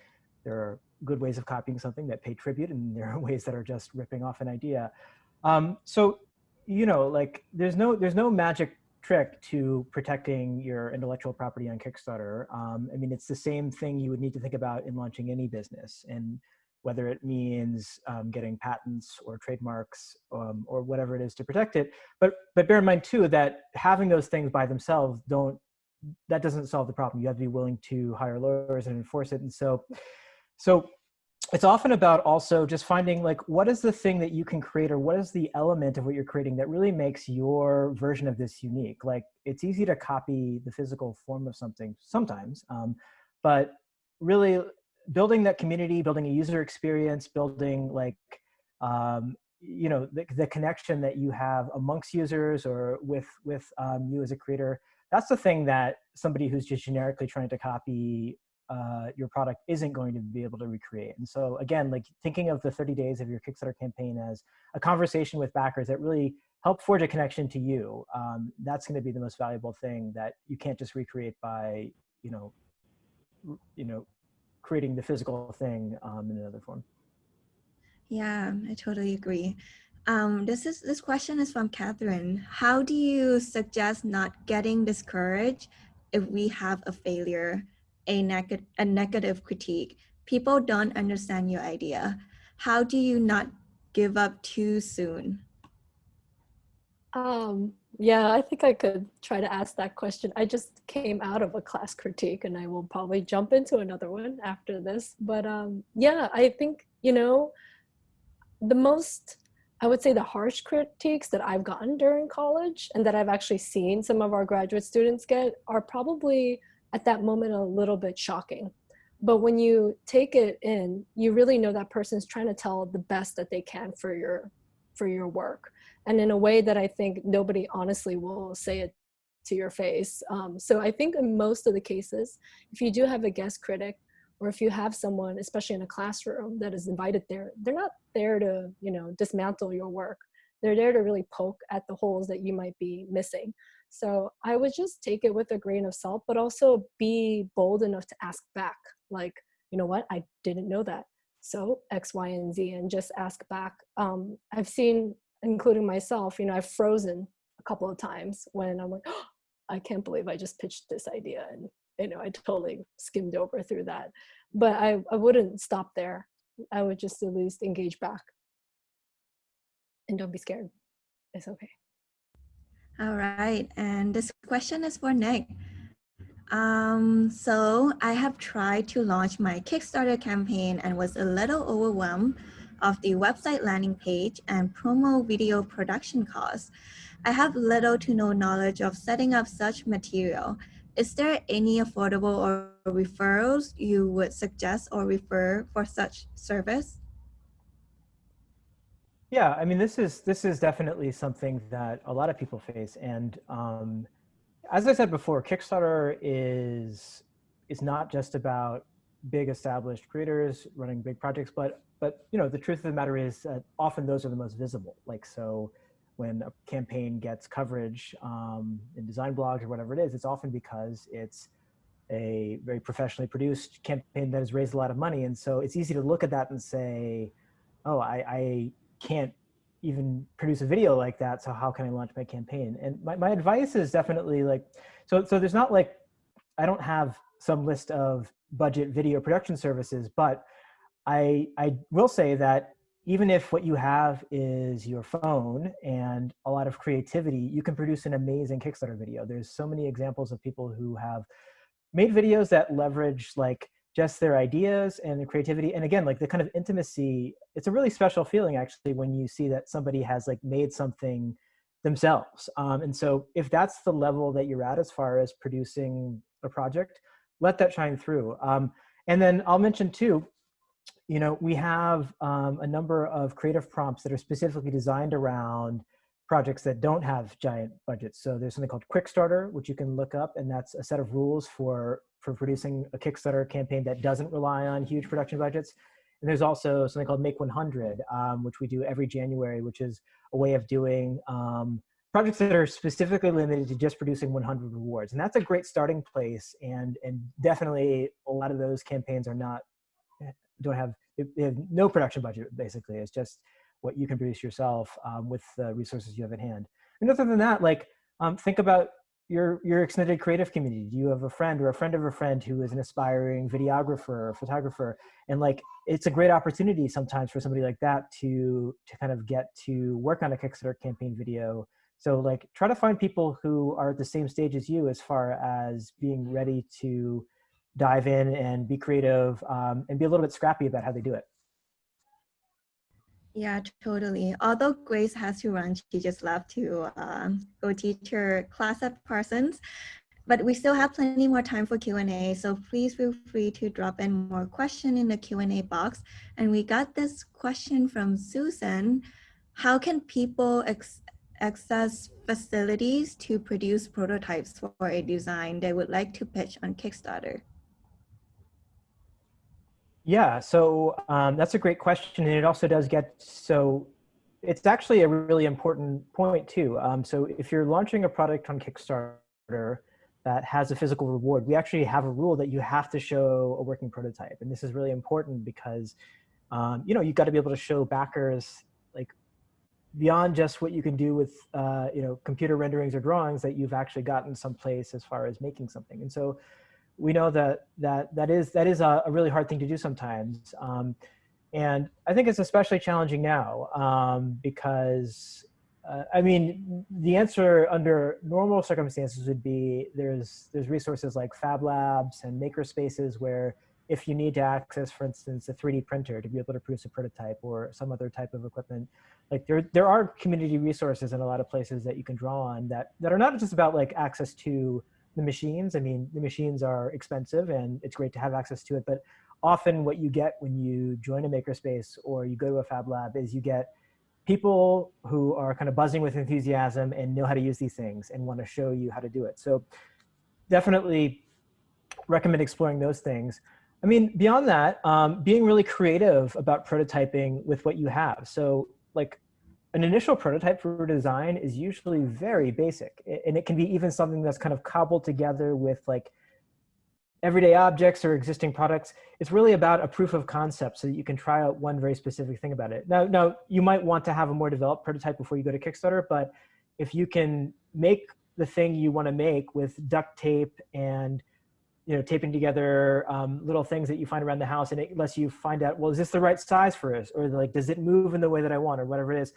there are good ways of copying something that pay tribute, and there are ways that are just ripping off an idea. Um, so you know, like there's no there's no magic trick to protecting your intellectual property on Kickstarter. Um, I mean, it's the same thing you would need to think about in launching any business. And whether it means um, getting patents or trademarks um, or whatever it is to protect it. But, but bear in mind too that having those things by themselves don't, that doesn't solve the problem. You have to be willing to hire lawyers and enforce it. And so, so it's often about also just finding like what is the thing that you can create or what is the element of what you're creating that really makes your version of this unique like it's easy to copy the physical form of something sometimes um, but really building that community building a user experience building like um, you know the, the connection that you have amongst users or with with um, you as a creator that's the thing that somebody who's just generically trying to copy uh, your product isn't going to be able to recreate. And so again, like thinking of the 30 days of your Kickstarter campaign as a conversation with backers that really help forge a connection to you. Um, that's going to be the most valuable thing that you can't just recreate by, you know, you know, creating the physical thing um, in another form. Yeah, I totally agree. Um, this is this question is from Catherine. How do you suggest not getting discouraged if we have a failure? a, neg a negative critique. People don't understand your idea. How do you not give up too soon? Um, yeah, I think I could try to ask that question. I just came out of a class critique and I will probably jump into another one after this. But um, yeah, I think, you know, the most, I would say the harsh critiques that I've gotten during college and that I've actually seen some of our graduate students get are probably at that moment a little bit shocking. But when you take it in, you really know that person's trying to tell the best that they can for your for your work. And in a way that I think nobody honestly will say it to your face. Um, so I think in most of the cases, if you do have a guest critic, or if you have someone, especially in a classroom that is invited there, they're not there to, you know, dismantle your work. They're there to really poke at the holes that you might be missing. So I would just take it with a grain of salt, but also be bold enough to ask back. Like, you know what, I didn't know that. So X, Y, and Z, and just ask back. Um, I've seen, including myself, you know, I've frozen a couple of times when I'm like, oh, I can't believe I just pitched this idea. And, you know, I totally skimmed over through that. But I, I wouldn't stop there. I would just at least engage back. And don't be scared. It's okay. All right, and this question is for Nick. Um, so I have tried to launch my Kickstarter campaign and was a little overwhelmed of the website landing page and promo video production costs. I have little to no knowledge of setting up such material. Is there any affordable or referrals you would suggest or refer for such service? Yeah, I mean, this is this is definitely something that a lot of people face, and um, as I said before, Kickstarter is is not just about big established creators running big projects, but but you know the truth of the matter is that often those are the most visible. Like so, when a campaign gets coverage um, in design blogs or whatever it is, it's often because it's a very professionally produced campaign that has raised a lot of money, and so it's easy to look at that and say, oh, I, I can't even produce a video like that. So how can I launch my campaign? And my, my advice is definitely like, so, so there's not like, I don't have some list of budget video production services, but I, I will say that even if what you have is your phone and a lot of creativity, you can produce an amazing Kickstarter video. There's so many examples of people who have made videos that leverage like just their ideas and their creativity. And again, like the kind of intimacy, it's a really special feeling actually when you see that somebody has like made something themselves. Um, and so if that's the level that you're at as far as producing a project, let that shine through. Um, and then I'll mention too, you know, we have um, a number of creative prompts that are specifically designed around projects that don't have giant budgets. So there's something called Quickstarter, which you can look up, and that's a set of rules for for producing a Kickstarter campaign that doesn't rely on huge production budgets. And there's also something called Make 100, um, which we do every January, which is a way of doing um, projects that are specifically limited to just producing 100 rewards. And that's a great starting place. And, and definitely a lot of those campaigns are not, don't have, they have no production budget, basically. It's just what you can produce yourself um, with the resources you have at hand. And other than that, like um, think about your your extended creative community? Do you have a friend or a friend of a friend who is an aspiring videographer or photographer? And like it's a great opportunity sometimes for somebody like that to to kind of get to work on a kickstarter campaign video. So like try to find people who are at the same stage as you as far as being ready to dive in and be creative um, and be a little bit scrappy about how they do it Yeah, totally. Although Grace has to run, she just left to um, go teach her class at Parsons. But we still have plenty more time for Q&A, so please feel free to drop in more question in the Q&A box. And we got this question from Susan. How can people access facilities to produce prototypes for a design they would like to pitch on Kickstarter? Yeah, so um, that's a great question. And it also does get, so it's actually a really important point too. Um, so if you're launching a product on Kickstarter that has a physical reward, we actually have a rule that you have to show a working prototype. And this is really important because, um, you know, you've got to be able to show backers like beyond just what you can do with, uh, you know, computer renderings or drawings that you've actually gotten someplace as far as making something. And so we know that that that is that is a, a really hard thing to do sometimes. Um, and I think it's especially challenging now um, because, uh, I mean, the answer under normal circumstances would be there's there's resources like Fab Labs and maker spaces where if you need to access, for instance, a 3D printer to be able to produce a prototype or some other type of equipment, like there, there are community resources in a lot of places that you can draw on that, that are not just about like access to the machines. I mean, the machines are expensive and it's great to have access to it, but often what you get when you join a makerspace or you go to a fab lab is you get people who are kind of buzzing with enthusiasm and know how to use these things and want to show you how to do it. So definitely recommend exploring those things. I mean, beyond that, um, being really creative about prototyping with what you have. So like an initial prototype for design is usually very basic and it can be even something that's kind of cobbled together with like everyday objects or existing products. It's really about a proof of concept so that you can try out one very specific thing about it. Now, now you might want to have a more developed prototype before you go to Kickstarter, but if you can make the thing you want to make with duct tape and you know, taping together um, little things that you find around the house and it lets you find out, well, is this the right size for us? Or like, does it move in the way that I want or whatever it is?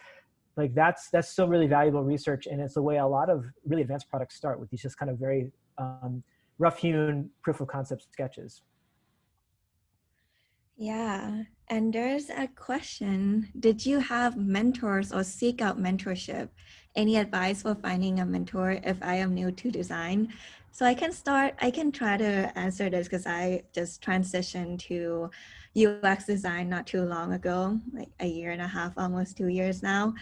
Like that's that's still really valuable research and it's the way a lot of really advanced products start with these just kind of very um, rough hewn proof of concept sketches. Yeah and there's a question. Did you have mentors or seek out mentorship? Any advice for finding a mentor if i am new to design? So i can start i can try to answer this because i just transitioned to UX design not too long ago, like a year and a half, almost two years now.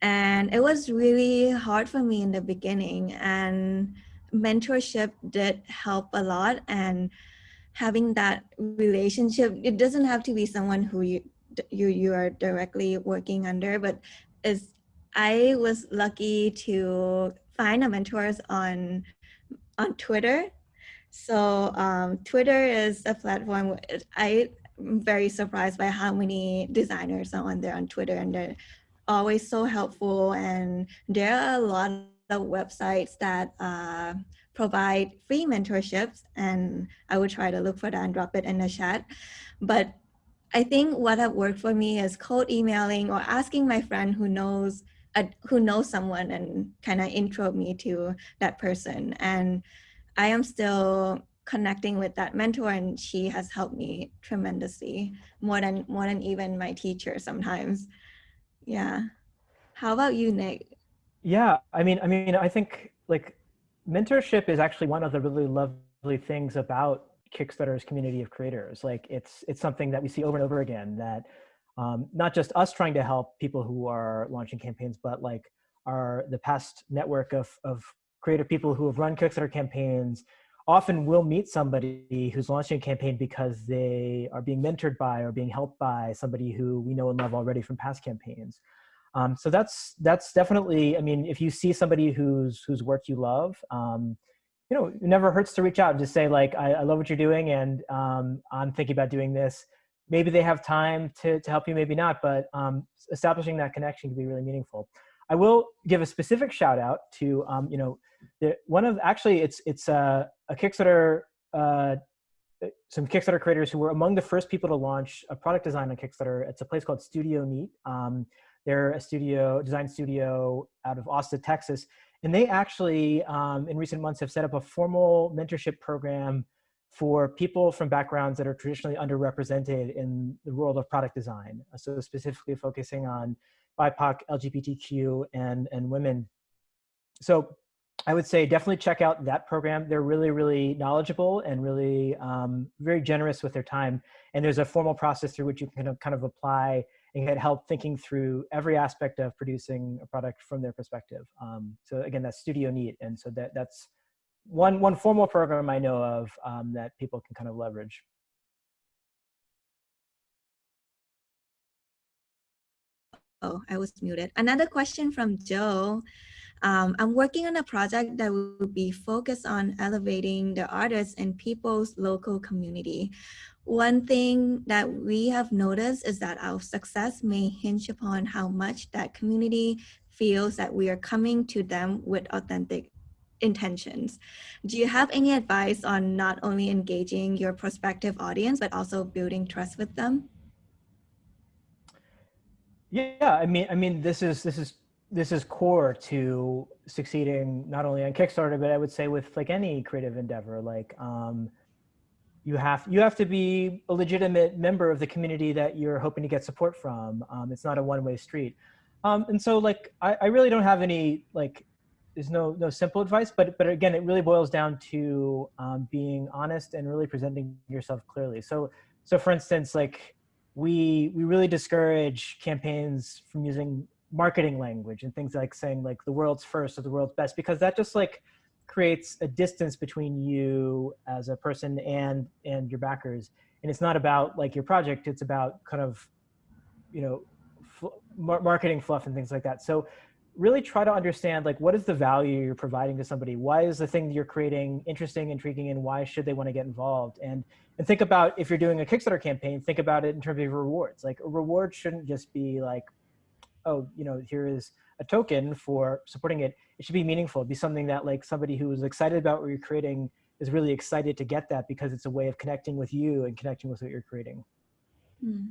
And it was really hard for me in the beginning and mentorship did help a lot and having that relationship, it doesn't have to be someone who you, you, you are directly working under, but is I was lucky to find a mentors on on Twitter. So um, Twitter is a platform I very surprised by how many designers are on there on Twitter and they're always so helpful. And there are a lot of websites that uh, provide free mentorships and I will try to look for that and drop it in the chat. But I think what have worked for me is cold emailing or asking my friend who knows uh, who knows someone and kind of intro me to that person. And I am still connecting with that mentor and she has helped me tremendously more than more than even my teacher sometimes. Yeah. How about you nick? Yeah i mean i mean i think like mentorship is actually one of the really lovely things about kickstarter's community of creators. Like it's it's something that we see over and over again that um, not just us trying to help people who are launching campaigns but like our the past network of of creative people who have run kickstarter campaigns often we'll meet somebody who's launching a campaign because they are being mentored by or being helped by somebody who we know and love already from past campaigns. Um, so that's that's definitely. I mean, if you see somebody whose whose work you love, um, you know, it never hurts to reach out and just say like, I, I love what you're doing, and um, I'm thinking about doing this. Maybe they have time to to help you, maybe not, but um, establishing that connection can be really meaningful. I will give a specific shout out to um, you know the, one of actually it's it's a, a Kickstarter uh, some Kickstarter creators who were among the first people to launch a product design on Kickstarter. It's a place called Studio Neat. Um, they're a studio design studio out of Austin, Texas, and they actually um, in recent months have set up a formal mentorship program for people from backgrounds that are traditionally underrepresented in the world of product design. So specifically focusing on BIPOC, LGBTQ, and, and women. So I would say definitely check out that program. They're really, really knowledgeable and really um, very generous with their time. And there's a formal process through which you can kind of apply and get help thinking through every aspect of producing a product from their perspective. Um, so again, that's Studio Neat. And so that, that's one, one formal program I know of um, that people can kind of leverage. Oh, I was muted. Another question from Joe. Um, I'm working on a project that will be focused on elevating the artists in people's local community. One thing that we have noticed is that our success may hinge upon how much that community feels that we are coming to them with authentic intentions. Do you have any advice on not only engaging your prospective audience, but also building trust with them? Yeah, I mean, I mean, this is this is this is core to succeeding not only on Kickstarter, but I would say with like any creative endeavor. Like, um, you have you have to be a legitimate member of the community that you're hoping to get support from. Um, it's not a one-way street. Um, and so, like, I, I really don't have any like. There's no no simple advice, but but again, it really boils down to um, being honest and really presenting yourself clearly. So so for instance, like we we really discourage campaigns from using marketing language and things like saying like the world's first or the world's best because that just like creates a distance between you as a person and and your backers. And it's not about like your project it's about kind of you know marketing fluff and things like that. So really try to understand like what is the value you're providing to somebody? Why is the thing you're creating interesting intriguing and why should they want to get involved? And and think about if you're doing a kickstarter campaign think about it in terms of rewards. Like a reward shouldn't just be like oh you know here is a token for supporting it it should be meaningful It'd be something that like somebody who is excited about what you're creating is really excited to get that because it's a way of connecting with you and connecting with what you're creating hmm.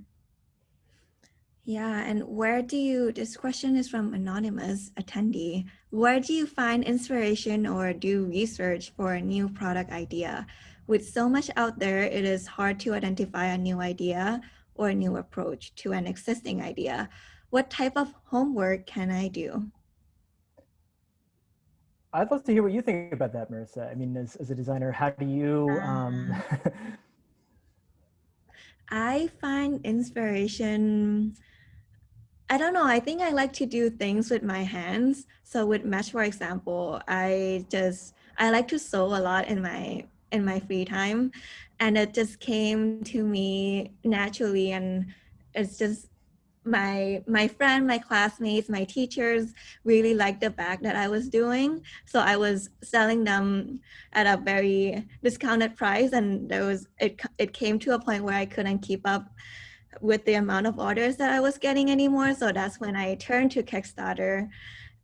Yeah, and where do you, this question is from anonymous attendee, where do you find inspiration or do research for a new product idea? With so much out there, it is hard to identify a new idea or a new approach to an existing idea. What type of homework can I do? I'd love to hear what you think about that, Marissa. I mean, as, as a designer, how do you, um... I find inspiration I don't know. I think I like to do things with my hands. So with mesh, for example, I just I like to sew a lot in my in my free time, and it just came to me naturally. And it's just my my friend, my classmates, my teachers really liked the bag that I was doing. So I was selling them at a very discounted price, and there was it. It came to a point where I couldn't keep up with the amount of orders that I was getting anymore. So that's when I turned to Kickstarter.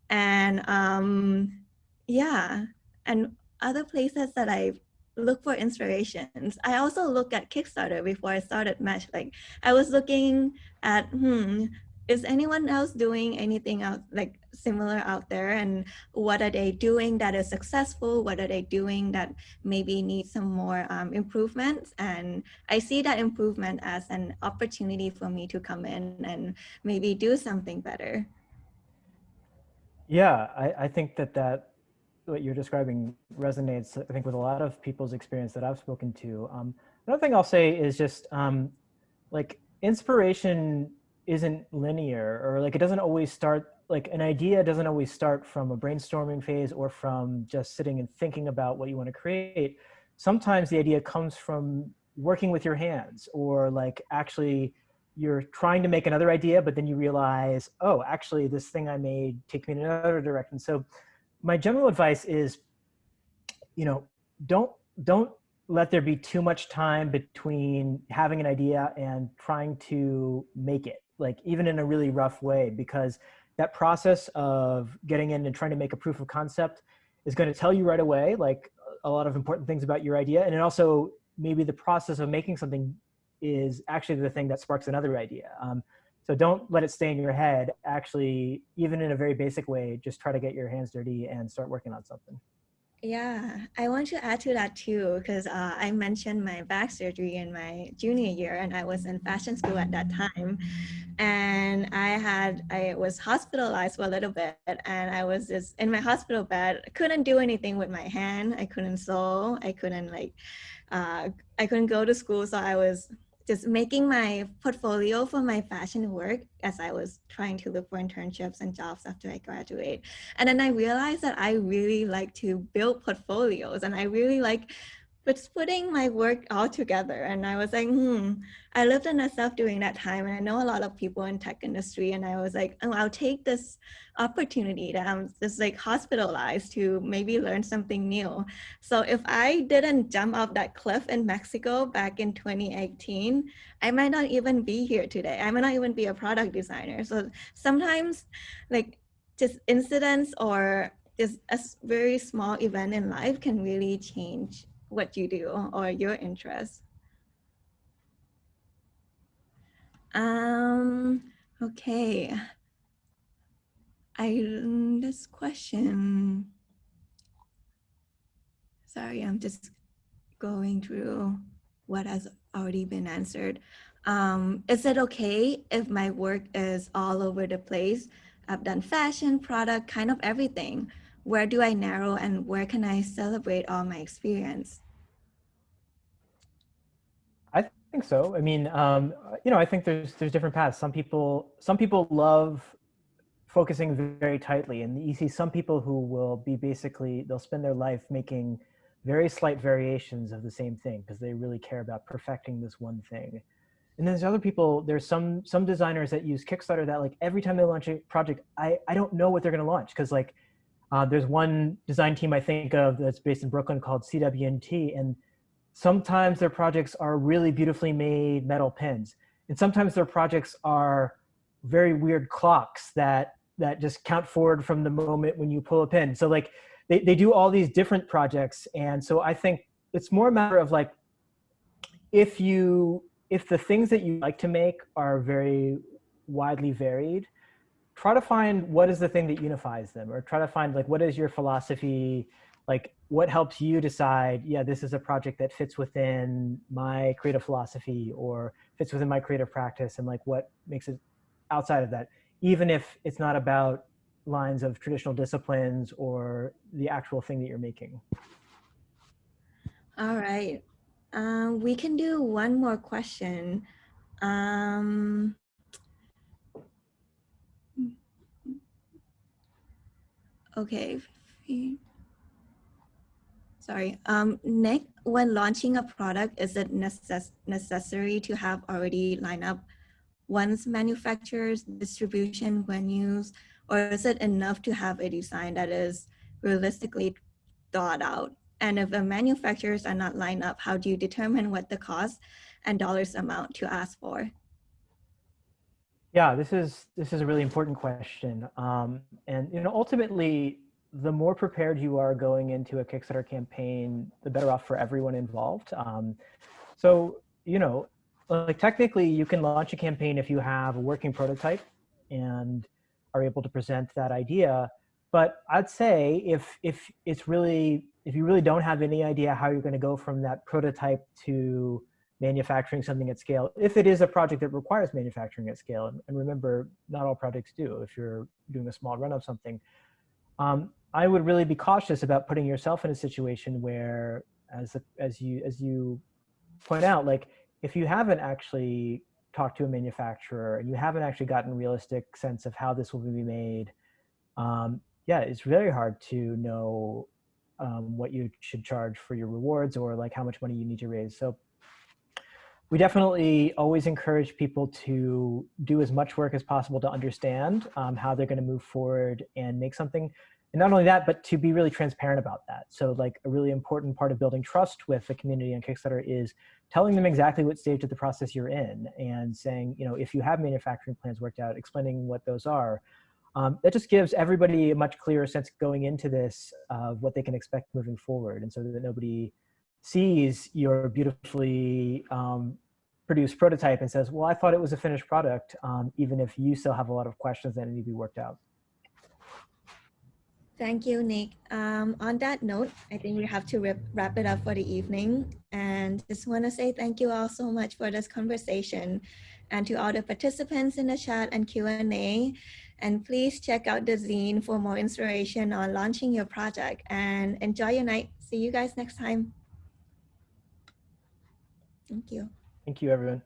And um, yeah, and other places that I look for inspirations. I also look at Kickstarter before I started Mesh. Like I was looking at, hmm, is anyone else doing anything out like similar out there and what are they doing that is successful what are they doing that maybe needs some more um, improvements and i see that improvement as an opportunity for me to come in and maybe do something better yeah i, I think that that what you're describing resonates i think with a lot of people's experience that i've spoken to. Um, another thing i'll say is just um, like inspiration isn't linear or like it doesn't always start like an idea doesn't always start from a brainstorming phase or from just sitting and thinking about what you want to create. Sometimes the idea comes from working with your hands or like actually you're trying to make another idea but then you realize oh actually this thing i made takes me in another direction. So my general advice is you know don't don't let there be too much time between having an idea and trying to make it like even in a really rough way, because that process of getting in and trying to make a proof of concept is going to tell you right away, like a lot of important things about your idea. And it also maybe the process of making something is actually the thing that sparks another idea. Um, so don't let it stay in your head. Actually, even in a very basic way, just try to get your hands dirty and start working on something. Yeah, I want to add to that too, because uh, I mentioned my back surgery in my junior year, and I was in fashion school at that time, and I had I was hospitalized for a little bit, and I was just in my hospital bed. I couldn't do anything with my hand. I couldn't sew. I couldn't like, uh, I couldn't go to school, so I was just making my portfolio for my fashion work as I was trying to look for internships and jobs after I graduate. And then I realized that I really like to build portfolios and I really like just putting my work all together. And I was like, hmm, I lived in SF during that time and I know a lot of people in tech industry and I was like, oh, I'll take this opportunity that I'm just like hospitalized to maybe learn something new. So if I didn't jump off that cliff in Mexico back in 2018, I might not even be here today. I might not even be a product designer. So sometimes like just incidents or just a very small event in life can really change what you do or your interests. Um, okay. I, this question, sorry, I'm just going through what has already been answered. Um, is it okay if my work is all over the place? I've done fashion, product, kind of everything. Where do I narrow and where can I celebrate all my experience? I think so. I mean, um, you know, I think there's there's different paths. Some people some people love focusing very tightly, and you see some people who will be basically they'll spend their life making very slight variations of the same thing because they really care about perfecting this one thing. And then there's other people. There's some some designers that use Kickstarter that like every time they launch a project, I I don't know what they're going to launch because like uh, there's one design team I think of that's based in Brooklyn called CW&T, and Sometimes their projects are really beautifully made metal pins. And sometimes their projects are very weird clocks that, that just count forward from the moment when you pull a pin. So like they, they do all these different projects. And so I think it's more a matter of like, if you, if the things that you like to make are very widely varied, try to find what is the thing that unifies them or try to find like what is your philosophy? Like what helps you decide yeah this is a project that fits within my creative philosophy or fits within my creative practice and like what makes it outside of that? Even if it's not about lines of traditional disciplines or the actual thing that you're making. All right. Um, we can do one more question. Um, okay Sorry. Um, Nick, when launching a product, is it necess necessary to have already lined up one's manufacturers, distribution, venues, or is it enough to have a design that is realistically thought out? And if the manufacturers are not lined up, how do you determine what the cost and dollars amount to ask for? Yeah, this is this is a really important question, um, and you know ultimately the more prepared you are going into a Kickstarter campaign, the better off for everyone involved. Um, so, you know, like technically you can launch a campaign if you have a working prototype and are able to present that idea. But I'd say if, if it's really, if you really don't have any idea how you're gonna go from that prototype to manufacturing something at scale, if it is a project that requires manufacturing at scale, and, and remember, not all projects do, if you're doing a small run of something, um, I would really be cautious about putting yourself in a situation where, as, a, as, you, as you point out, like if you haven't actually talked to a manufacturer and you haven't actually gotten realistic sense of how this will be made, um, yeah, it's very hard to know um, what you should charge for your rewards or like how much money you need to raise. So we definitely always encourage people to do as much work as possible to understand um, how they're going to move forward and make something and not only that, but to be really transparent about that. So like a really important part of building trust with the community on Kickstarter is telling them exactly what stage of the process you're in and saying, you know, if you have manufacturing plans worked out, explaining what those are. Um, that just gives everybody a much clearer sense going into this of what they can expect moving forward. And so that nobody sees your beautifully um, produced prototype and says, well, I thought it was a finished product, um, even if you still have a lot of questions that need to be worked out. Thank you, Nick. Um, on that note, I think we have to wrap, wrap it up for the evening. And just want to say thank you all so much for this conversation and to all the participants in the chat and Q&A. And please check out the zine for more inspiration on launching your project and enjoy your night. See you guys next time. Thank you. Thank you, everyone.